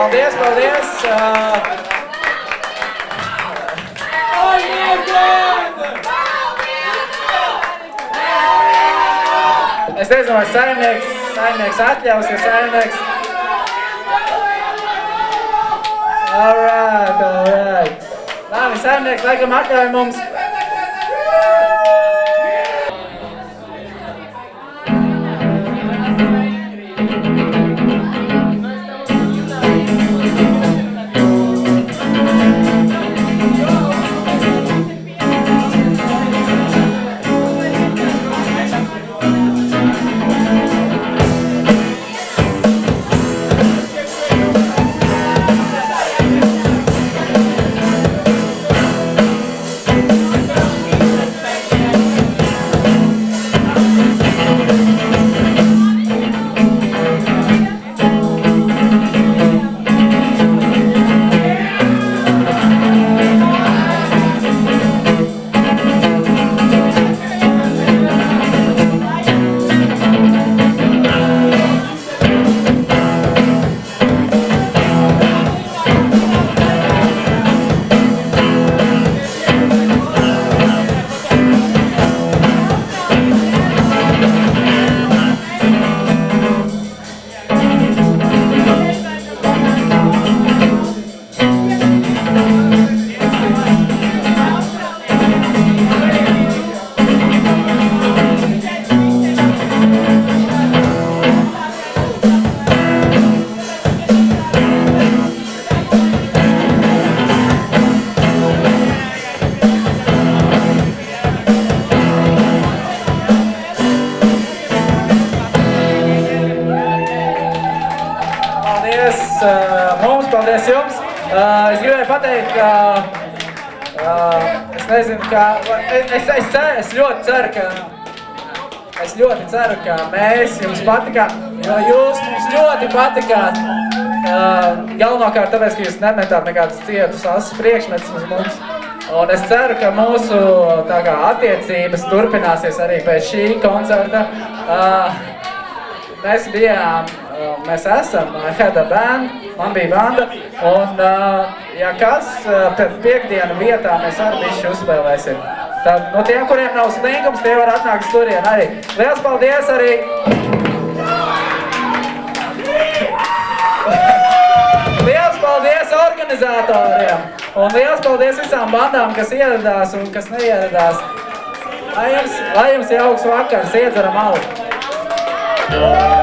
Paldies, paldies! Es nezinu, vai saimnieks, saimnieks atļaus, ja saimnieks... Alright, alright. Labi, saimnieks laikam atļauj mums. Paldies uh, mums, paldies jums. Uh, es gribēju pateikt, ka uh, es nezinu, ka es, es, es, ceru, es ļoti ceru, ka es ļoti ceru, ka mēs jums patikām, jo jūs mums ļoti patikāt. Galvenokārt tāpēc, ka jūs nemetāt nekādus cietus asas priekšmetus uz mums. Un es ceru, ka mūsu kā, attiecības turpināsies arī pēc šī koncerta. Mēs bijām, mēs esam, I had a band, man bija banda, un uh, ja kas, uh, pēc piekdienu vietā mēs arī bišķi uzspēlēsim. Tad, no tiem, kuriem nav slinkums, tie var atnākt turien arī. Liels paldies arī! Liels paldies organizatoriem! Un liels paldies visām bandām, kas ieradās un kas neieradās. Lai jums, lai jums jauks vakars, iedzeram alu!